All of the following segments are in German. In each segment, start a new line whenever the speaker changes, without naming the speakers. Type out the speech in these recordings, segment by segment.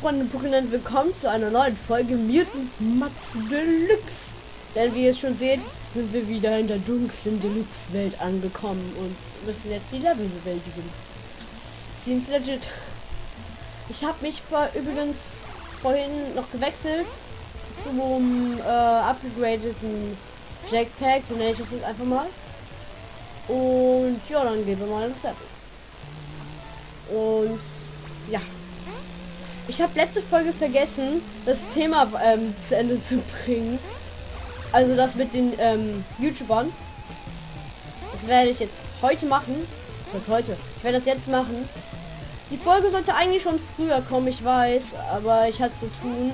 Freunde Pokémon, willkommen zu einer neuen Folge Mutant Mats Deluxe. Denn wie ihr schon seht, sind wir wieder in der dunklen Deluxe-Welt angekommen und müssen jetzt die Level bewältigen. Seems legit. Ich habe mich vor, übrigens vorhin noch gewechselt zum äh, upgradeten Jackpack, so nenne ich das jetzt einfach mal. Und ja, dann gehen wir mal ins Level. Und ja. Ich habe letzte Folge vergessen, das Thema ähm, zu Ende zu bringen. Also das mit den ähm, YouTubern. Das werde ich jetzt heute machen. Das heute. Ich werde das jetzt machen. Die Folge sollte eigentlich schon früher kommen, ich weiß, aber ich hatte zu tun.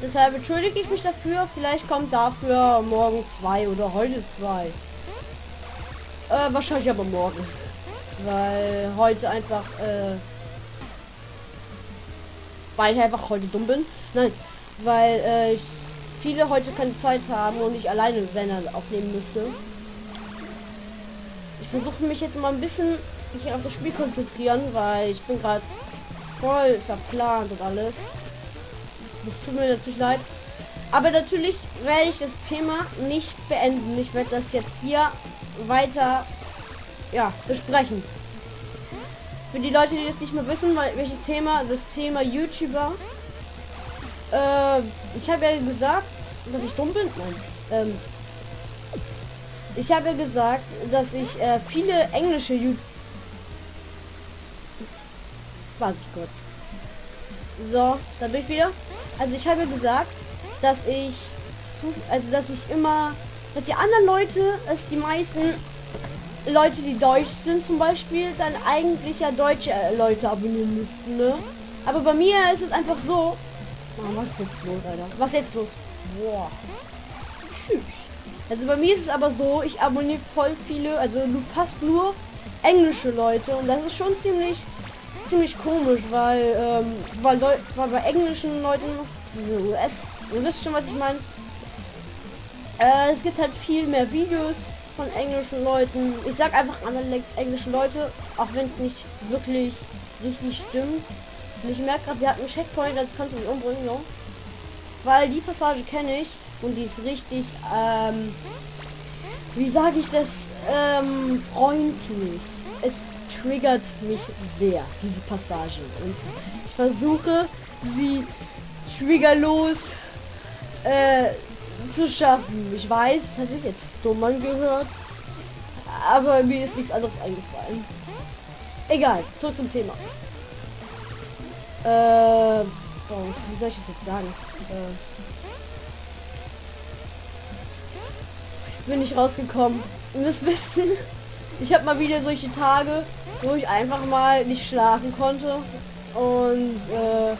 Deshalb entschuldige ich mich dafür. Vielleicht kommt dafür morgen zwei oder heute zwei. Äh, wahrscheinlich aber morgen. Weil heute einfach, äh, weil ich einfach heute dumm bin. Nein, weil äh, ich viele heute keine Zeit haben und ich alleine wenn er aufnehmen müsste. Ich versuche mich jetzt mal ein bisschen mich auf das Spiel konzentrieren, weil ich bin gerade voll verplant und alles. Das tut mir natürlich leid. Aber natürlich werde ich das Thema nicht beenden. Ich werde das jetzt hier weiter ja, besprechen. Für die Leute, die das nicht mehr wissen, welches Thema, das Thema YouTuber. Äh, ich habe ja gesagt, dass ich dumm bin. Nein. Ähm, ich habe ja gesagt, dass ich äh, viele englische YouTuber. Warte kurz. So, da bin ich wieder. Also ich habe gesagt, dass ich zu, also dass ich immer, dass die anderen Leute, es die meisten Leute, die deutsch sind zum Beispiel, dann eigentlich ja deutsche äh, Leute abonnieren müssten, ne? Aber bei mir ist es einfach so. Oh, was ist jetzt los, Alter? Was ist jetzt los? Boah. Also bei mir ist es aber so, ich abonniere voll viele, also nur fast nur englische Leute und das ist schon ziemlich ziemlich komisch, weil ähm, weil, weil bei englischen Leuten diese US, ihr wisst schon, was ich meine. Äh, es gibt halt viel mehr Videos von englischen Leuten. Ich sag einfach andere englische Leute, auch wenn es nicht wirklich richtig stimmt. Und ich merke gerade, wir hatten einen Checkpoint, das kannst du mich umbringen, no? Weil die Passage kenne ich und die ist richtig, ähm, wie sage ich das, ähm, freundlich. Es triggert mich sehr, diese Passage. Und ich versuche, sie triggerlos äh, zu schaffen. Ich weiß, das hat sich jetzt dumm angehört. Aber mir ist nichts anderes eingefallen. Egal, zurück zum Thema. Äh, boah, wie soll ich das jetzt sagen? Äh, jetzt bin ich rausgekommen. Ihr wissen, ich habe mal wieder solche Tage, wo ich einfach mal nicht schlafen konnte. Und äh,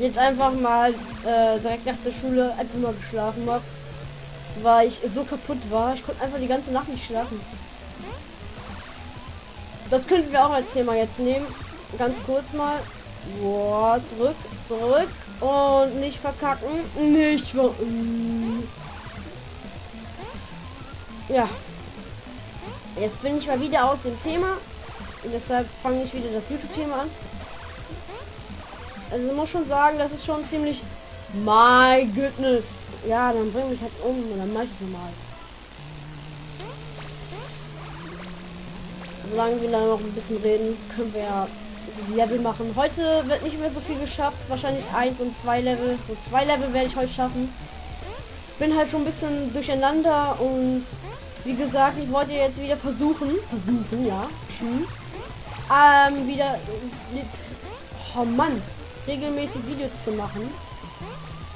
jetzt einfach mal äh, direkt nach der Schule einfach mal geschlafen habe, weil ich so kaputt war. Ich konnte einfach die ganze Nacht nicht schlafen. Das könnten wir auch als Thema jetzt nehmen. Ganz kurz mal. Boah, zurück, zurück und nicht verkacken. Nicht ver Ja. Jetzt bin ich mal wieder aus dem Thema. Und deshalb fange ich wieder das YouTube-Thema an. Also muss schon sagen, das ist schon ziemlich... My goodness. Ja, dann bring mich halt um und dann mache ich es normal. Solange wir da noch ein bisschen reden, können wir ja die Level machen. Heute wird nicht mehr so viel geschafft. Wahrscheinlich eins und zwei Level. So zwei Level werde ich heute schaffen. Bin halt schon ein bisschen durcheinander und wie gesagt, ich wollte jetzt wieder versuchen, versuchen, ja, hm, ähm, wieder mit, oh Mann, regelmäßig Videos zu machen.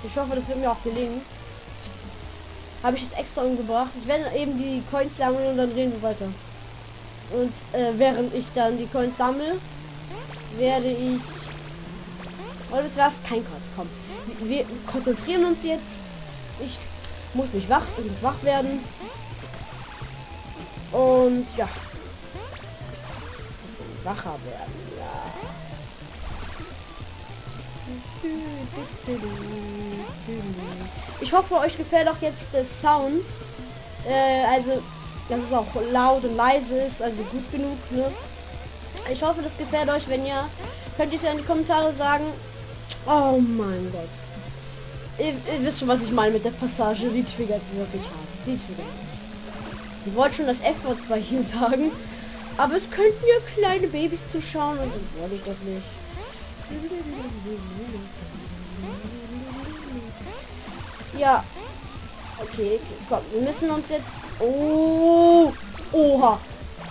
Ich hoffe, das wird mir auch gelingen. Habe ich jetzt extra umgebracht. Ich werde eben die Coins sammeln und dann reden wir weiter. Und äh, während ich dann die Coins sammle, werde ich... Oder das war's? Kein Code. Komm. Wir konzentrieren uns jetzt. Ich muss mich wach, ich muss wach werden. Und ja. Bisschen wacher werden, ja. Ich hoffe, euch gefällt auch jetzt der Sound. Äh, also, dass es auch laut und leise ist, also gut genug, ne? Ich hoffe, das gefällt euch. Wenn ja, könnt ihr es ja in die Kommentare sagen. Oh mein Gott. Ihr, ihr, wisst schon, was ich meine mit der Passage. Die triggert wirklich hart. Die triggert. Ich wollte schon das F-Wort bei hier sagen. Aber es könnten ja kleine Babys zuschauen und dann wollte ich das nicht. Ja. Okay, komm. Wir müssen uns jetzt... Oh. Oha.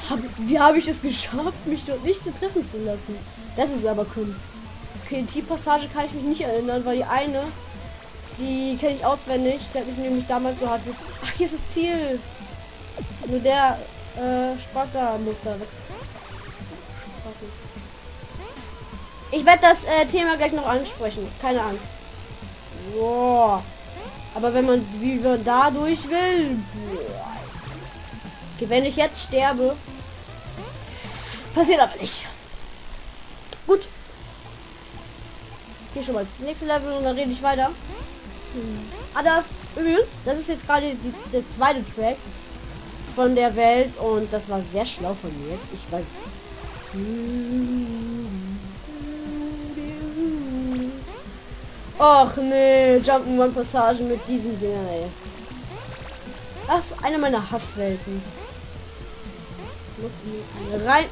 Hab, wie habe ich es geschafft, mich dort nicht zu treffen zu lassen? Das ist aber Kunst. Okay, die Passage kann ich mich nicht erinnern, weil die eine, die kenne ich auswendig. Der hat mich nämlich damals so hart... Ach, hier ist das Ziel. Nur der äh, Sparta-Muster weg. Ich werde das äh, Thema gleich noch ansprechen. Keine Angst. Boah. Aber wenn man wie man da durch will. Okay, wenn ich jetzt sterbe. Passiert aber nicht. Gut. Hier schon mal nächste Level und dann rede ich weiter. Hm. Ah, das das ist jetzt gerade der zweite Track von der Welt und das war sehr schlau von mir. Ich weiß. Och nee, Jump'n'Run Passagen mit diesen Dingern, ey. Das ist eine meiner Hasswelten. Muss rein.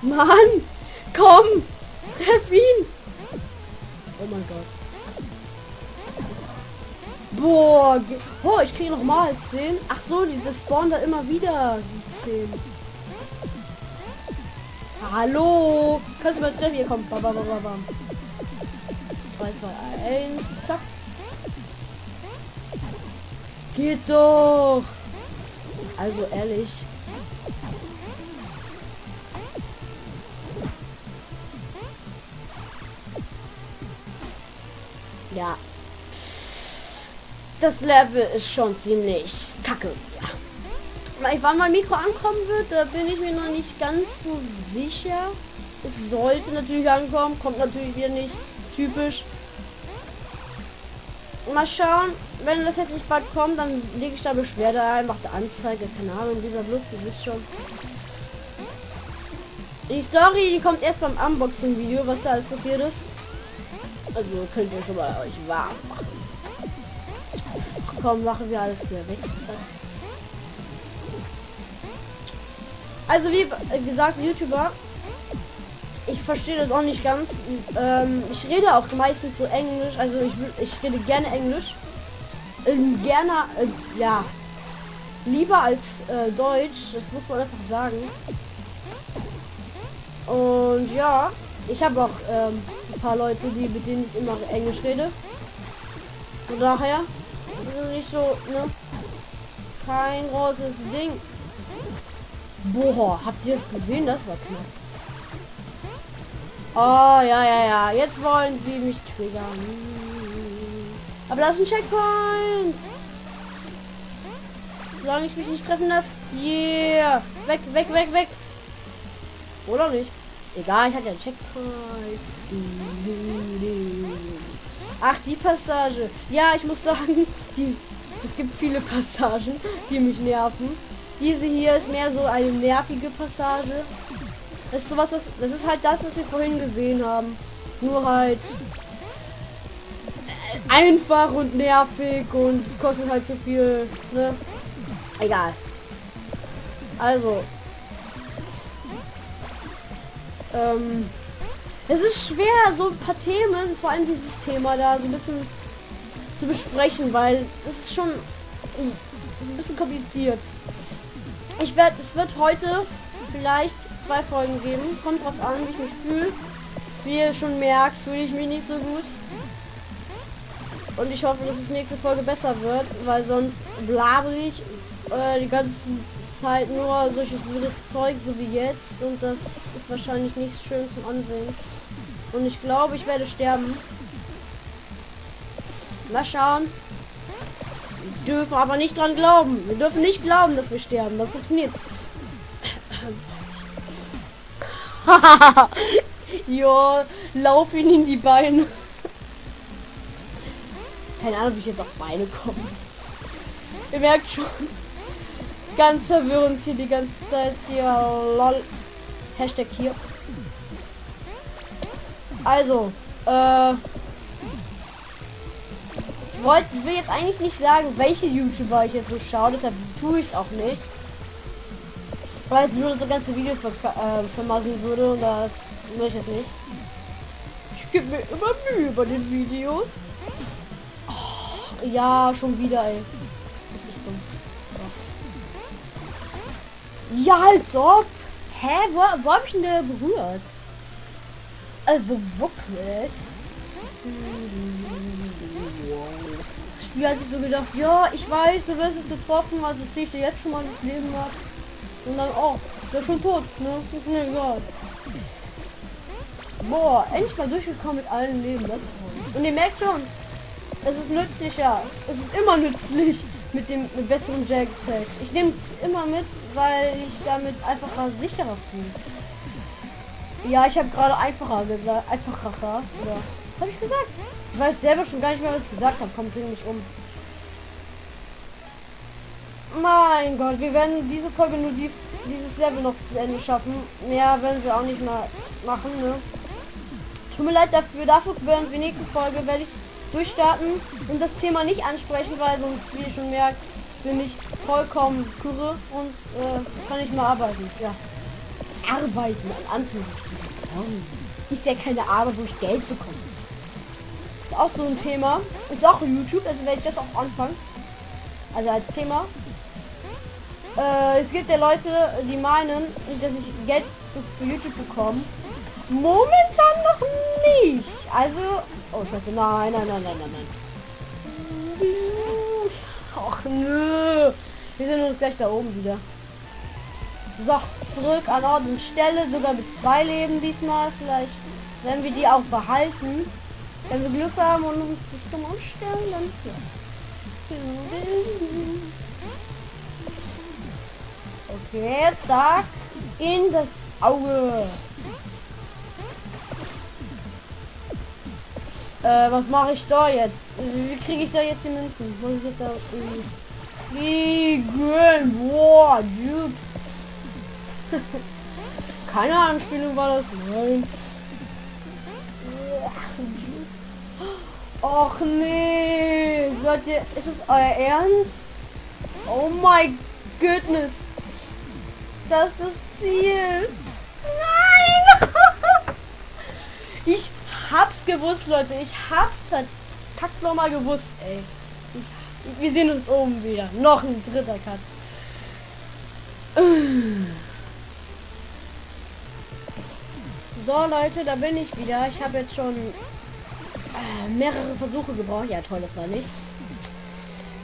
Mann! Komm! Treff ihn! Oh mein Gott. Boah, oh, ich kriege noch mal 10. Ach so, die, das spawnen da immer wieder die 10. Hallo, kannst du mal treffen? Hier kommt. Bam, bam, bam, bam. 3, 2, 1, zack. Geht doch. Also ehrlich. Ja, das Level ist schon ziemlich kacke. Ja. Wann mein Mikro ankommen wird, da bin ich mir noch nicht ganz so sicher. Es sollte natürlich ankommen, kommt natürlich wieder nicht. Typisch. Mal schauen, wenn das jetzt nicht bald kommt, dann lege ich da Beschwerde ein, mache Anzeige, keine Ahnung, dieser Blut, ihr wisst schon. Die Story, die kommt erst beim Unboxing-Video, was da alles passiert ist. Also könnt ihr schon mal euch warm machen. Komm, machen wir alles hier weg. Also wie gesagt, YouTuber, ich verstehe das auch nicht ganz. Ähm, ich rede auch meistens so Englisch, also ich, ich rede gerne Englisch. Ähm, gerne, also, ja, lieber als äh, Deutsch, das muss man einfach sagen. Und ja, ich habe auch ähm, ein paar Leute, die mit denen ich immer Englisch rede. Von daher also nicht so, ne? Kein großes Ding. Boah, habt ihr es gesehen? Das war knapp. Oh, ja, ja, ja. Jetzt wollen sie mich triggern. Aber das ist ein Checkpoint. Solange ich mich nicht treffen lasse. Yeah. Weg, weg, weg, weg. Oder nicht? Egal, ich hatte einen Checkpoint. Ach, die Passage. Ja, ich muss sagen, die, es gibt viele Passagen, die mich nerven. Diese hier ist mehr so eine nervige Passage. Das ist sowas, was, das ist halt das, was wir vorhin gesehen haben. Nur halt einfach und nervig und kostet halt zu viel. Ne? Egal. Also. Ähm. Es ist schwer, so ein paar Themen, vor allem dieses Thema da so ein bisschen zu besprechen, weil es ist schon ein bisschen kompliziert. Ich werde, es wird heute vielleicht zwei Folgen geben. Kommt drauf an, wie ich mich fühle. Wie ihr schon merkt, fühle ich mich nicht so gut. Und ich hoffe, dass es nächste Folge besser wird, weil sonst blabe ich äh, die ganze Zeit nur solches wildes Zeug, so wie jetzt. Und das ist wahrscheinlich nicht schön zum Ansehen. Und ich glaube, ich werde sterben. Mal schauen. Dürfen aber nicht dran glauben. Wir dürfen nicht glauben, dass wir sterben. Dann funktioniert's. jo, lauf ihn in die Beine. Keine Ahnung, wie ich jetzt auf Beine komme. Ihr merkt schon. Ganz verwirrend hier die ganze Zeit hier. Lol. Hashtag hier. Also, äh, ich, wollt, ich will jetzt eigentlich nicht sagen, welche YouTuber ich jetzt so schaue, deshalb tue ich es auch nicht. Weil es nur das ganze Video ver äh, vermasseln würde und das will ich jetzt nicht. Ich gebe mir immer Mühe bei den Videos. Oh, ja, schon wieder, ey. So. Ja, als ob. Hä? Wo, wo hab ich denn berührt? Also wirklich? Das Spiel hat sich so gedacht, ja, ich weiß, du wirst es getroffen, also ich dir jetzt schon mal das Leben ab. Und dann, oh, der ist schon tot, ne? Ist mir egal. Boah, endlich mal durchgekommen mit allen Leben, das. Und ihr merkt schon, es ist nützlicher. Es ist immer nützlich mit dem mit besseren Jetpack. Ich nehme es immer mit, weil ich damit einfach sicherer fühle. Ja, ich habe gerade einfacher gesagt. Einfacher. Ja. Was habe ich gesagt? Ich weiß selber schon gar nicht mehr, was ich gesagt habe. Komm, bring mich um. Mein Gott, wir werden diese Folge nur die, dieses Level noch zu Ende schaffen. Mehr werden wir auch nicht mehr machen, ne? Tut mir leid dafür. Dafür werden wir nächste Folge werde ich durchstarten und das Thema nicht ansprechen, weil sonst, wie ihr schon merkt, bin ich vollkommen kurre und äh, kann nicht mehr arbeiten. Ja arbeiten, an Anführungsstrichen. Ist ja keine Arbeit, wo ich Geld bekomme. Auch so ein Thema. Ist auch YouTube, also werde ich das auch anfangen. Also als Thema. Äh, es gibt ja Leute, die meinen, dass ich Geld für YouTube bekomme. Momentan noch nicht. Also. Oh scheiße, nein, nein, nein, nein, nein, nein. Ach nö. Wir sind uns gleich da oben wieder. So, zurück an Ort und Stelle, sogar mit zwei Leben diesmal. Vielleicht werden wir die auch behalten. Wenn wir Glück haben und uns zum Umstellen, dann Okay, zack. In das Auge. Äh, was mache ich da jetzt? Wie kriege ich da jetzt die Münzen? Muss ich jetzt auch fliegen? Boah, dude. Keine Anspielung war das. Nein. Och nee. Ihr, ist es euer Ernst? Oh my goodness. Das ist das Ziel. Nein! ich hab's gewusst, Leute. Ich hab's verkackt nochmal gewusst, ey. Ich, wir sehen uns oben wieder. Noch ein dritter Cut. So Leute, da bin ich wieder. Ich habe jetzt schon äh, mehrere Versuche gebraucht. Ja toll, das war nichts.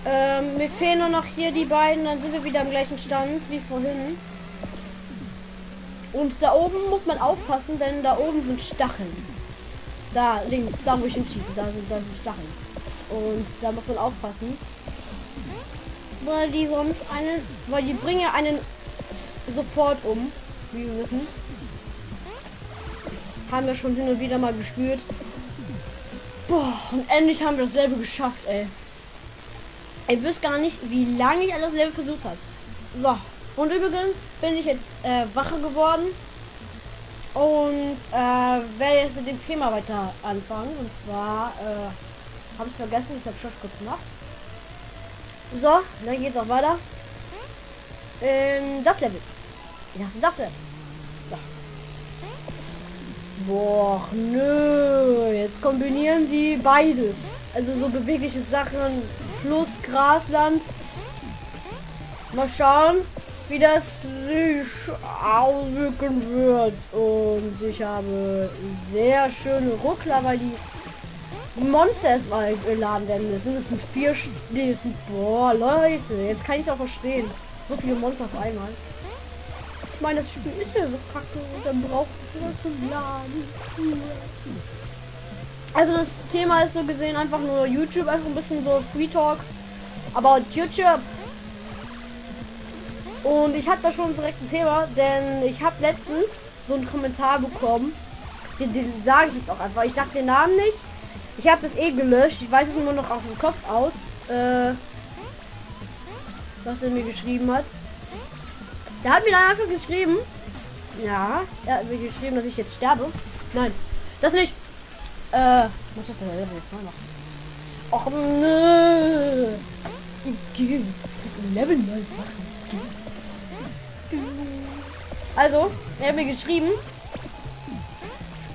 Ähm, mir fehlen nur noch hier die beiden, dann sind wir wieder am gleichen Stand wie vorhin. Und da oben muss man aufpassen, denn da oben sind Stacheln. Da links, da wo ich hinschieße, da sind, da sind Stacheln. Und da muss man aufpassen. Weil die sonst einen, weil die bringen einen sofort um, wie wir wissen. Haben wir schon hin und wieder mal gespürt. Boah, und endlich haben wir dasselbe geschafft, ey. Ihr wisst gar nicht, wie lange ich alles Level versucht habe. So, und übrigens bin ich jetzt äh, wacher geworden. Und äh, werde jetzt mit dem Thema weiter anfangen. Und zwar äh, habe ich vergessen, ich habe schon kurz gemacht. So, dann geht es auch weiter. Ähm, das Level. Ich dachte, das Level. Boah, nö. Jetzt kombinieren die beides. Also so bewegliche Sachen plus Grasland. Mal schauen, wie das sich auswirken wird. Und ich habe sehr schöne Ruckler, weil die Monster erstmal geladen werden müssen. Das sind vier... Nee, das sind... Boah, Leute. Jetzt kann ich auch verstehen. So viele Monster auf einmal. Ich meine, das Spiel ist ja so kacke und dann braucht es zum Laden. Also das Thema ist so gesehen einfach nur YouTube, einfach ein bisschen so Free Talk about YouTube. Und ich hatte da schon direkt ein Thema, denn ich habe letztens so einen Kommentar bekommen. Den, den sage ich jetzt auch einfach. Ich dachte den Namen nicht. Ich habe das eh gelöscht. Ich weiß es nur noch auf dem Kopf aus. Äh, was er mir geschrieben hat. Der hat mir dann einfach geschrieben, Ja, er hat mir geschrieben, dass ich jetzt sterbe. Nein, das nicht. Äh, muss das denn jetzt mal machen? Och, nö. Ich muss Level neu machen. Also, er hat mir geschrieben,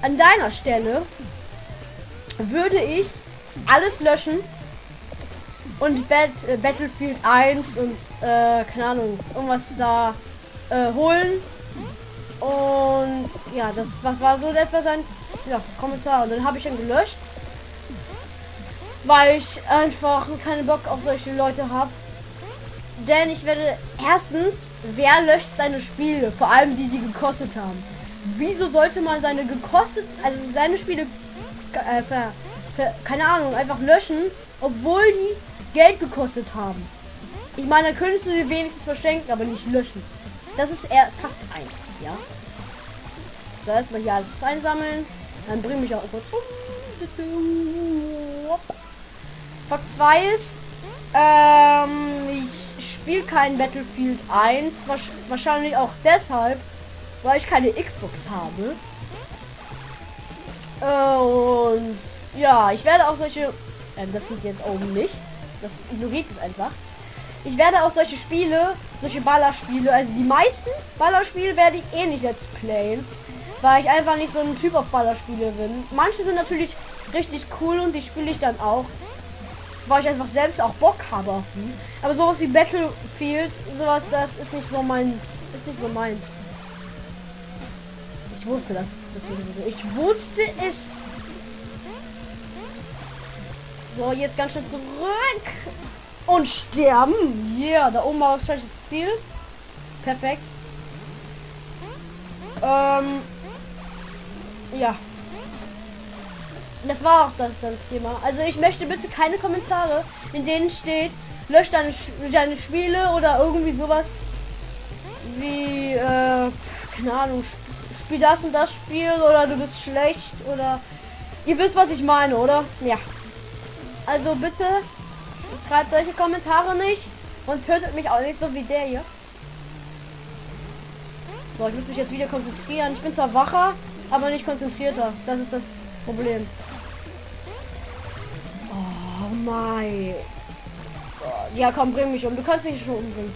an deiner Stelle würde ich alles löschen und Bat äh, Battlefield 1 und äh, keine Ahnung, irgendwas da äh, holen. Und ja, das was war so etwa sein ja, Kommentar. Und dann habe ich ihn gelöscht. Weil ich einfach keinen Bock auf solche Leute habe. Denn ich werde erstens, wer löscht seine Spiele? Vor allem die, die gekostet haben. Wieso sollte man seine gekostet, also seine Spiele, äh, ver, ver, keine Ahnung, einfach löschen, obwohl die Geld gekostet haben. Ich meine, könntest du sie wenigstens verschenken, aber nicht löschen. Das ist eher Fakt 1, ja. So, erstmal hier alles einsammeln. Dann bring mich auch kurz um. Fakt 2 ist, ähm, ich spiele kein Battlefield 1. Wahrscheinlich auch deshalb, weil ich keine Xbox habe. Und ja, ich werde auch solche, äh, das sieht jetzt oben nicht. Das ignoriert es einfach. Ich werde auch solche Spiele, solche Ballerspiele, also die meisten Ballerspiele werde ich eh nicht let's playen, weil ich einfach nicht so ein Typ auf Ballerspiele bin. Manche sind natürlich richtig cool und die spiele ich dann auch, weil ich einfach selbst auch Bock habe. Aber sowas wie Battlefield, sowas, das ist nicht so mein, ist nicht so meins. Ich wusste das, das ich wusste es. So, jetzt ganz schnell zurück. Und sterben. Ja, yeah, da oben war wahrscheinlich das Ziel. Perfekt. Ähm. Ja. Das war auch das, das Thema. Also ich möchte bitte keine Kommentare, in denen steht, löscht deine, deine Spiele oder irgendwie sowas wie, äh, keine Ahnung, spiel das und das Spiel oder du bist schlecht oder ihr wisst, was ich meine, oder? Ja. Also bitte schreibt solche Kommentare nicht und tötet mich auch nicht so wie der hier. So, ich muss mich jetzt wieder konzentrieren. Ich bin zwar wacher, aber nicht konzentrierter. Das ist das Problem. Oh mein. Ja, komm, bring mich um. Du kannst mich schon umbringen.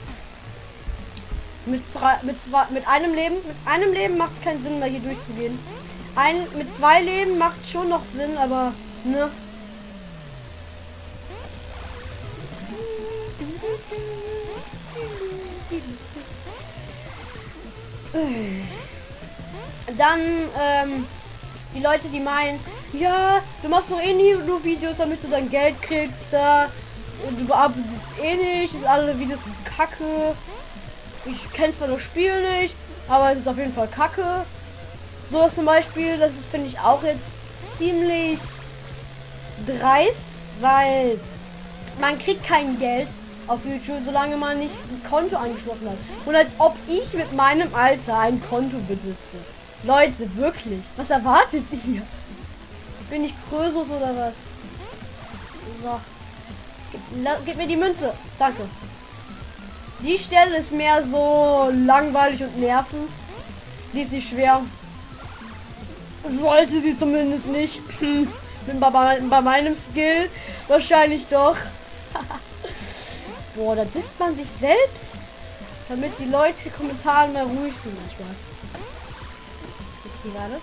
Mit drei, mit zwei, mit einem Leben, mit einem Leben macht es keinen Sinn mehr hier durchzugehen. Ein, mit zwei Leben macht schon noch Sinn, aber ne. Dann, ähm, die Leute, die meinen, ja, du machst doch eh nie nur Videos, damit du dein Geld kriegst, da, du bearbeitest eh nicht, ist alle Videos kacke. Ich kenne zwar das Spiel nicht, aber es ist auf jeden Fall kacke. So zum Beispiel, das ist, finde ich, auch jetzt ziemlich dreist, weil man kriegt kein Geld auf YouTube, solange man nicht ein Konto angeschlossen hat. Und als ob ich mit meinem Alter ein Konto besitze. Leute, wirklich. Was erwartet ihr? Bin ich Krösus oder was? So. Gib, gib mir die Münze. Danke. Die Stelle ist mehr so langweilig und nervend. Die ist nicht schwer. Sollte sie zumindest nicht. Bin bei, bei meinem Skill wahrscheinlich doch. Boah, da disst man sich selbst. Damit die Leute Kommentare mal ruhig sind. Spaß. Warte.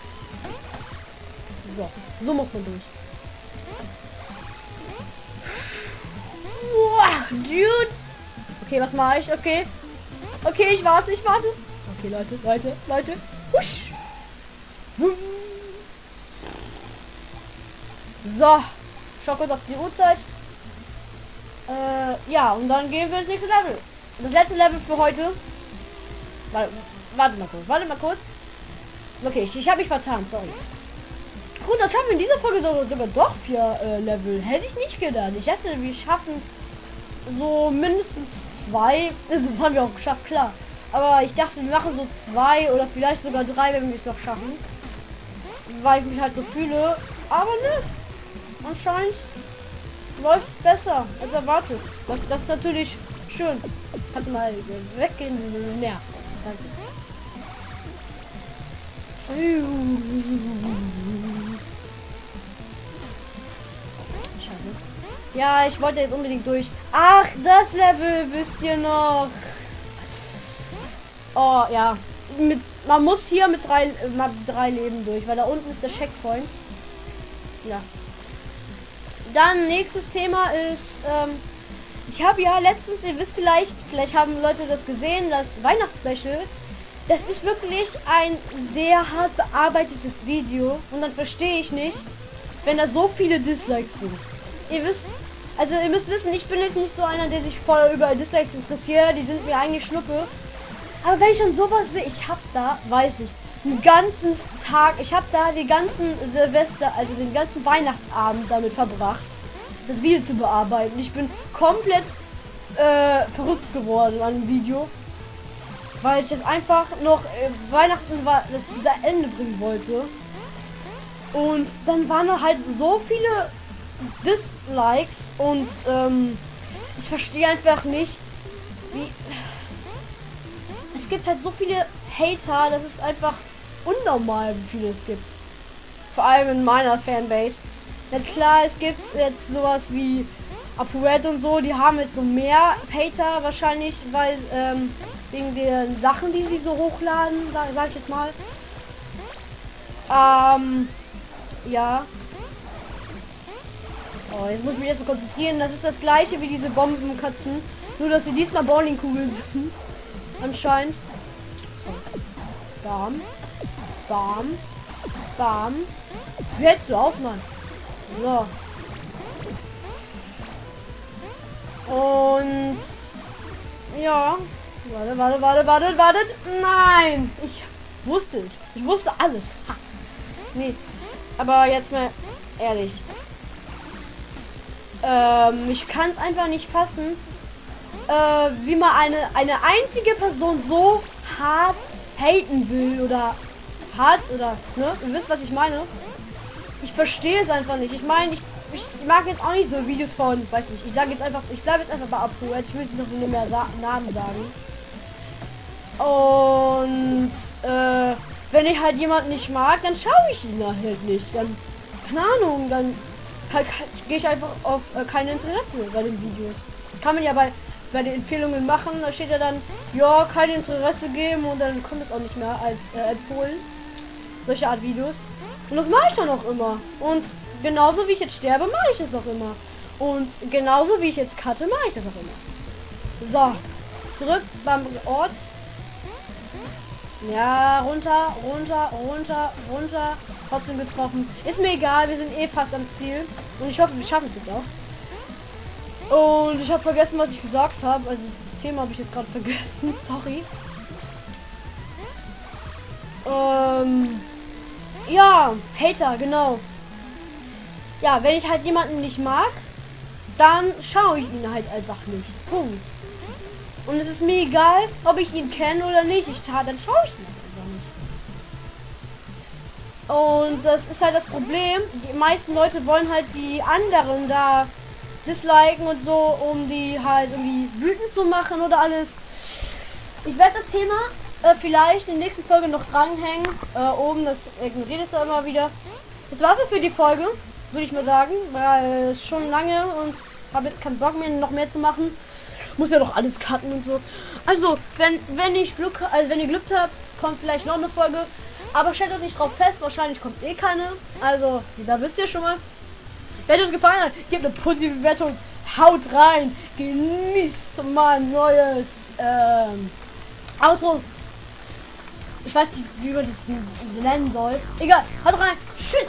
So, so muss man durch. Boah, Dudes. Okay, was mache ich? Okay. Okay, ich warte, ich warte. Okay, Leute, Leute, Leute. Husch. So. Schau kurz auf die Uhrzeit. Äh, ja, und dann gehen wir ins nächste Level. Das letzte Level für heute. Warte, warte mal kurz. Warte mal kurz. Okay, ich, ich habe mich vertan, sorry. Gut, das schaffen wir in dieser Folge sogar doch vier äh, Level. Hätte ich nicht gedacht. Ich hätte, wir schaffen so mindestens zwei. Das haben wir auch geschafft, klar. Aber ich dachte, wir machen so zwei oder vielleicht sogar drei, wenn wir es noch schaffen. Weil ich mich halt so fühle. Aber ne, anscheinend läuft es besser als erwartet. Das, das ist natürlich schön. Kannst mal weggehen, wenn du nervst. Scheiße. Ja, ich wollte jetzt unbedingt durch. Ach, das Level wisst ihr noch. Oh, ja. Mit, man muss hier mit drei, mit drei Leben durch, weil da unten ist der Checkpoint. Ja. Dann nächstes Thema ist, ähm, ich habe ja letztens, ihr wisst vielleicht, vielleicht haben Leute das gesehen, das Weihnachtsspecial. Das ist wirklich ein sehr hart bearbeitetes Video und dann verstehe ich nicht, wenn da so viele Dislikes sind. Ihr wisst, also ihr müsst wissen, ich bin jetzt nicht so einer, der sich voll über Dislikes interessiert, die sind mir eigentlich Schnuppe. Aber wenn ich schon sowas sehe, ich habe da, weiß nicht, einen ganzen Tag, ich habe da die ganzen Silvester, also den ganzen Weihnachtsabend damit verbracht, das Video zu bearbeiten. Ich bin komplett äh, verrückt geworden an dem Video, weil ich es einfach noch äh, Weihnachten war, das zu Ende bringen wollte. Und dann waren halt so viele Dislikes und ähm, ich verstehe einfach nicht, wie es gibt halt so viele Hater, das ist einfach unnormal, wie viele es gibt. Vor allem in meiner Fanbase. Ja klar, es gibt jetzt sowas wie ApoRed und so, die haben jetzt so mehr Hater wahrscheinlich, weil ähm, wegen den Sachen, die sie so hochladen, sag, sag ich jetzt mal. Ähm, ja. Oh, jetzt muss ich mich erstmal konzentrieren. Das ist das gleiche wie diese Bombenkatzen. Nur, dass sie diesmal Bowlingkugeln sind. Anscheinend. Bam. Bam. Bam. Wie hältst du auf, Mann? So. Und ja. Warte, warte, warte, warte, warte. Nein. Ich wusste es. Ich wusste alles. Ha. Nee. Aber jetzt mal ehrlich. Ähm, ich kann es einfach nicht fassen, äh, wie man eine, eine einzige Person so hart haten will oder hart oder, ne? Ihr wisst, was ich meine? Ich verstehe es einfach nicht. Ich meine, ich, ich mag jetzt auch nicht so Videos von, weiß nicht, ich sage jetzt einfach, ich bleibe jetzt einfach bei Apu, ich will noch nicht mehr Sa Namen sagen. Und, äh, wenn ich halt jemanden nicht mag, dann schaue ich ihn halt nicht. Dann, keine Ahnung, dann halt, gehe ich einfach auf äh, kein Interesse bei den Videos. Kann man ja bei bei den Empfehlungen machen, da steht ja dann, ja, kein Interesse geben und dann kommt es auch nicht mehr als äh, empfohlen. Solche Art Videos. Und das mache ich dann auch immer. Und genauso wie ich jetzt sterbe, mache ich es auch immer. Und genauso wie ich jetzt cutte, mache ich das auch immer. So, zurück beim Ort. Ja, runter, runter, runter, runter. Trotzdem getroffen. Ist mir egal, wir sind eh fast am Ziel. Und ich hoffe, wir schaffen es jetzt auch. Und ich habe vergessen, was ich gesagt habe. Also das Thema habe ich jetzt gerade vergessen. Sorry. Ähm, ja, Hater, genau. Ja, wenn ich halt jemanden nicht mag, dann schaue ich ihn halt einfach nicht. Punkt. Und es ist mir egal, ob ich ihn kenne oder nicht. Ich tat, dann schaue ich ihn einfach nicht. Und das ist halt das Problem. Die meisten Leute wollen halt die anderen da disliken und so, um die halt irgendwie wütend zu machen oder alles. Ich werde das Thema äh, vielleicht in der nächsten Folge noch dranhängen. Äh, oben, das ignoriert es immer wieder. Das war's für die Folge, würde ich mal sagen, weil es schon lange und habe jetzt keinen Bock mehr, noch mehr zu machen. Muss ja doch alles cutten und so. Also, wenn, wenn ich Glück, also wenn ihr Glück habt, kommt vielleicht noch eine Folge. Aber stellt euch nicht drauf fest, wahrscheinlich kommt eh keine. Also, da wisst ihr schon mal. Wenn es gefallen hat, gebt eine positive Bewertung. Haut rein. Genießt mein neues ähm, Auto. Ich weiß nicht, wie man das nennen soll. Egal, haut rein. Tschüss.